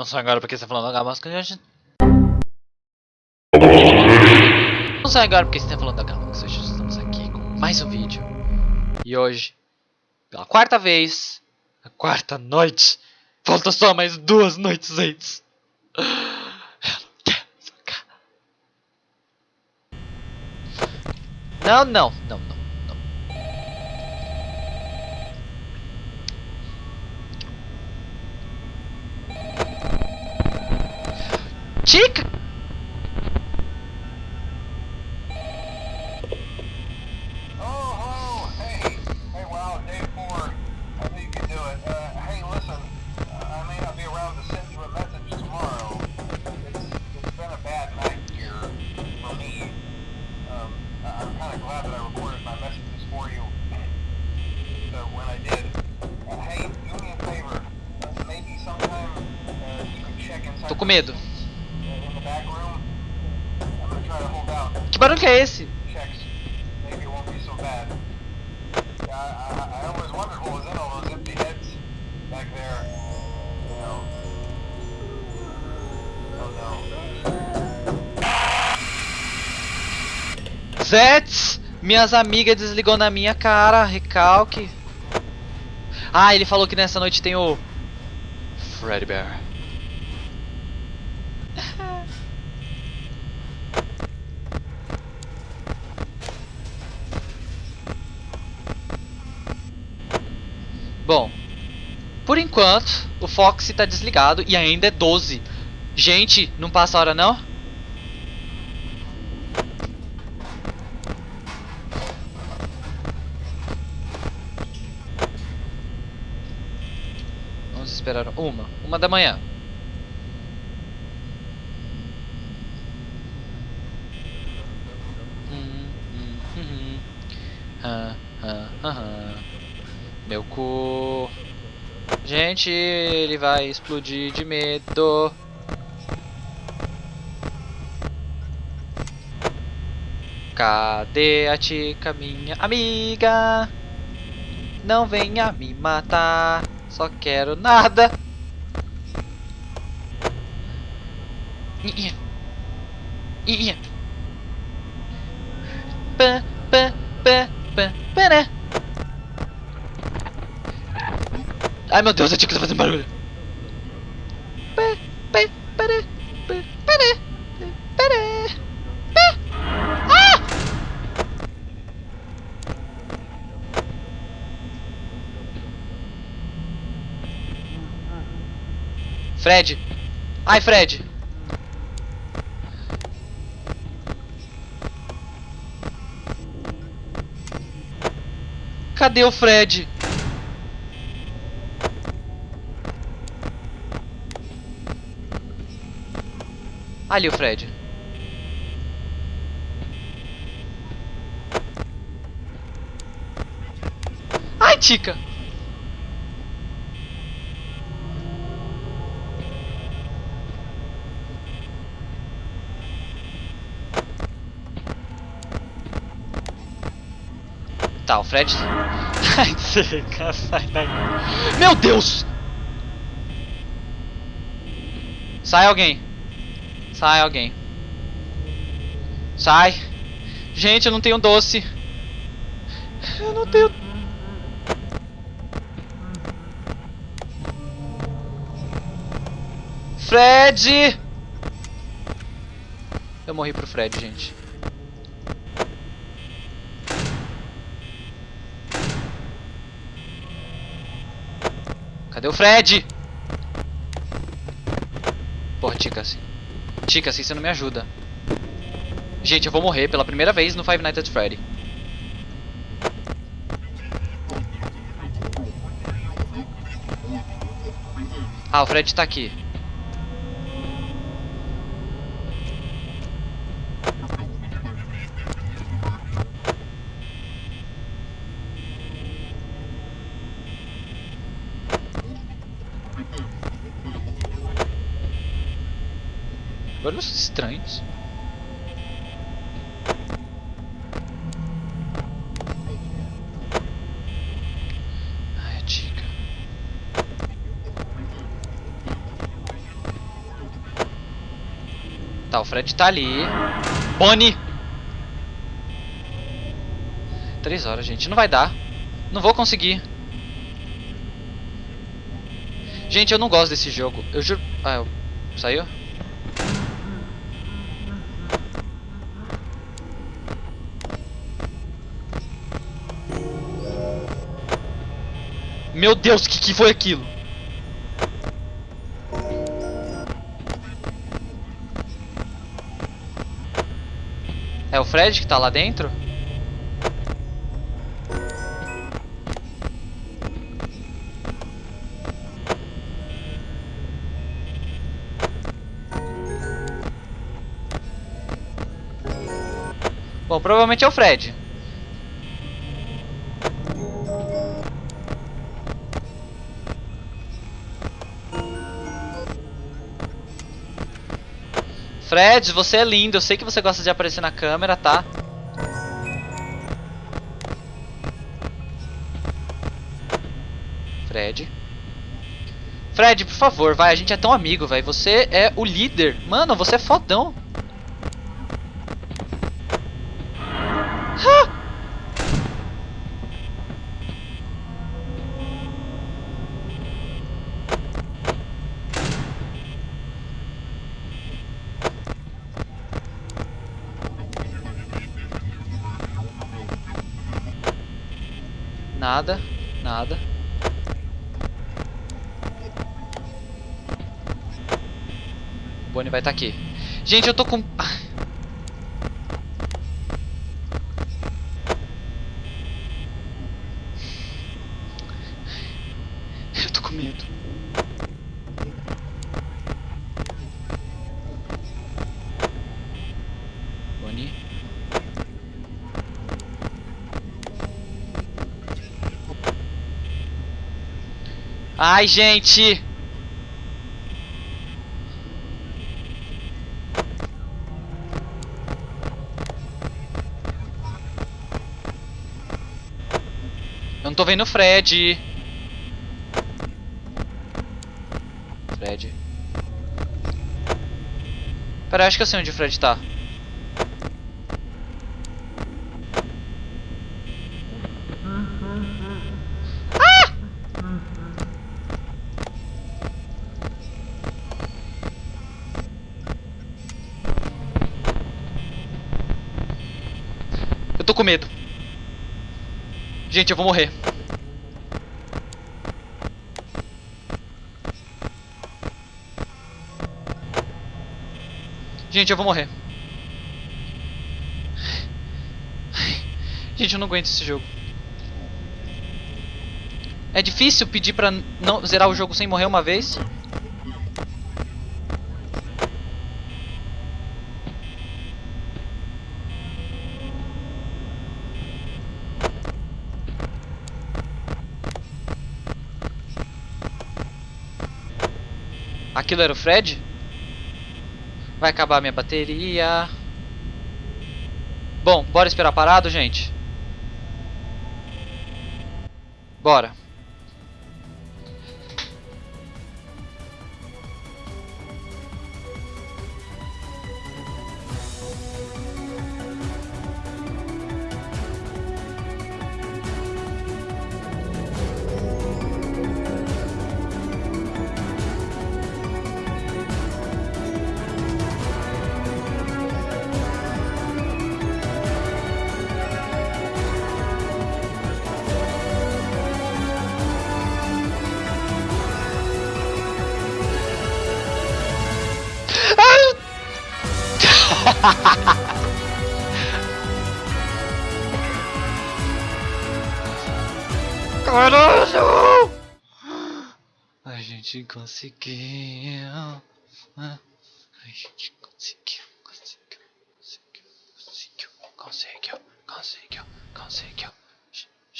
Não só agora porque você tá falando da Gamasca. Não só agora porque você tá falando da Gamasca, hoje estamos aqui com mais um vídeo. E hoje, pela quarta vez, a quarta noite, falta só mais duas noites antes. Não, não, não, não, heads back there. You know. Oh no. Zets! Minhas amigas desligou na minha cara, recalque. Ah, ele falou que nessa noite tem o Freddy Bear. Bom, por enquanto o Fox tá desligado e ainda é 12. Gente, não passa a hora não? Vamos esperar uma, uma da manhã. Hum, hum, hum. Meu cu. Gente, ele vai explodir de medo. Cadê a tica, minha amiga? Não venha me matar, só quero nada. Ia. Ia. Pá, pá, pá, pá, pará. Ai meu Deus, a tica tá fazendo barulho. Ah! Fred. Ai, Fred. Cadê o Fred? Ali o Fred. Ai, Tica. Tá, o Fred. Ai, Tica, sai daí. Meu Deus! Sai alguém. Sai alguém. Sai. Gente, eu não tenho doce. Eu não tenho. Fred! Eu morri pro Fred, gente. Cadê o Fred? Porra, Tica assim. Tica, assim você não me ajuda. Gente, eu vou morrer pela primeira vez no Five Nights at Freddy. Ah, o Fred tá aqui. Barulhos estranhos. Tá, o Fred tá ali. Bonnie! Três horas, gente. Não vai dar. Não vou conseguir. Gente, eu não gosto desse jogo. Eu juro... Ah, eu... saiu? Meu Deus, que, que foi aquilo? É o Fred que tá lá dentro? Bom, provavelmente é o Fred. Fred, você é lindo. Eu sei que você gosta de aparecer na câmera, tá? Fred. Fred, por favor, vai. A gente é tão amigo, velho. Você é o líder. Mano, você é fodão. Nada, nada. O Bonnie vai estar aqui. Gente, eu tô com... Eu tô com medo. Bonnie. Ai, gente! Eu não tô vendo o Fred. Fred. Pera, acho que eu sei onde o Fred tá. Eu tô com medo. Gente, eu vou morrer. Gente, eu vou morrer. Gente, eu não aguento esse jogo. É difícil pedir pra não zerar o jogo sem morrer uma vez. Aquilo era o Fred? Vai acabar minha bateria. Bom, bora esperar parado, gente. Bora. Caralho! A gente conseguiu. A gente conseguiu, conseguiu, conseguiu, conseguiu, conseguiu, conseguiu, conseguiu.